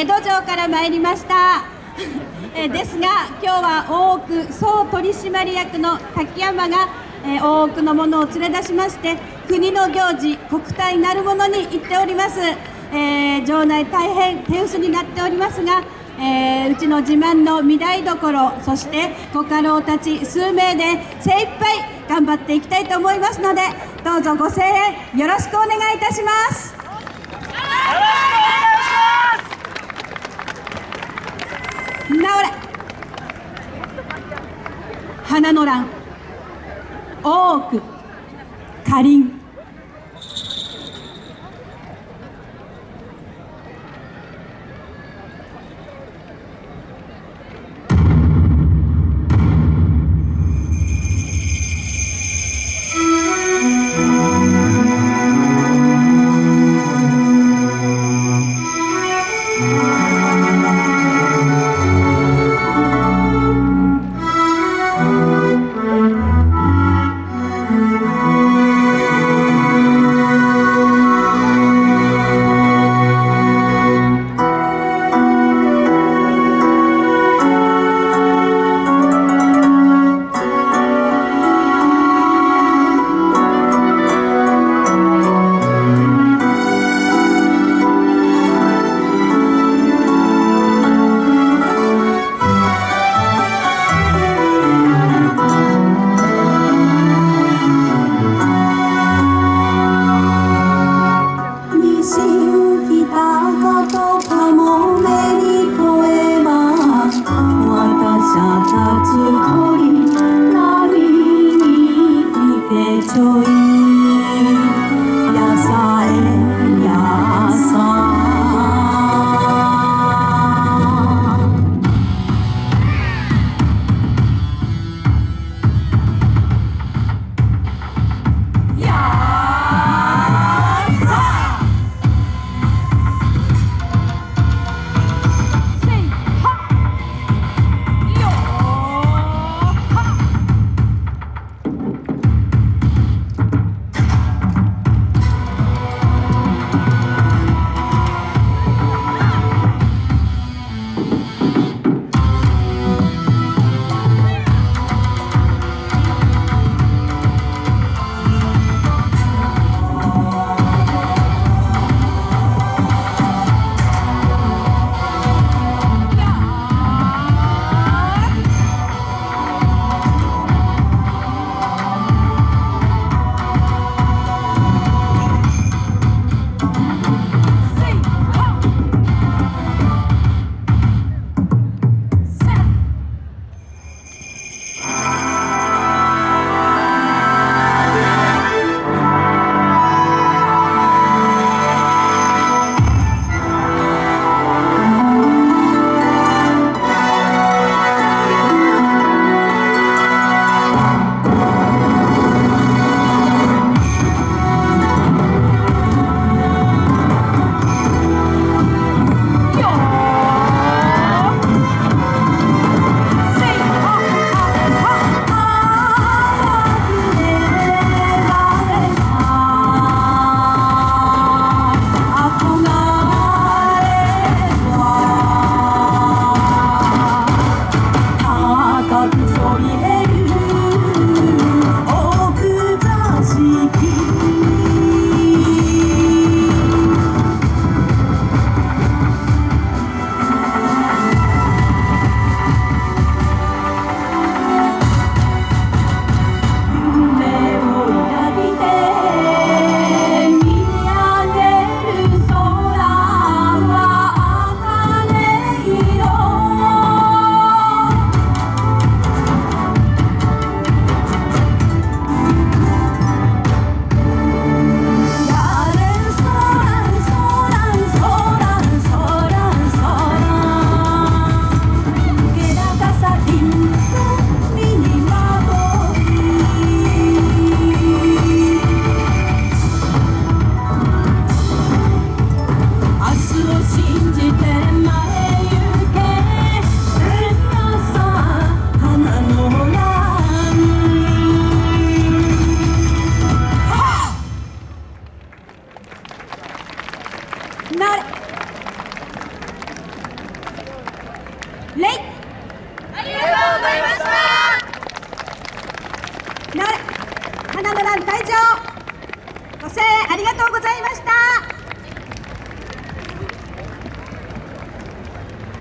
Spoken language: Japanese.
江戸城から参りました。えですが今日は大奥総取締役の滝山が、え大奥の者を連れ出しまして国の行事国体なるものに行っております、えー、場内大変手薄になっておりますがえー、うちの自慢の御台所そしてご家老たち数名で精一杯頑張っていきたいと思いますのでどうぞご声援よろしくお願いいたします治れ花の乱。大奥かりん私たち恋波に来てちょいなれレイ。ありがとうございました。なれ花の蘭会長ご声援ありがとうございました。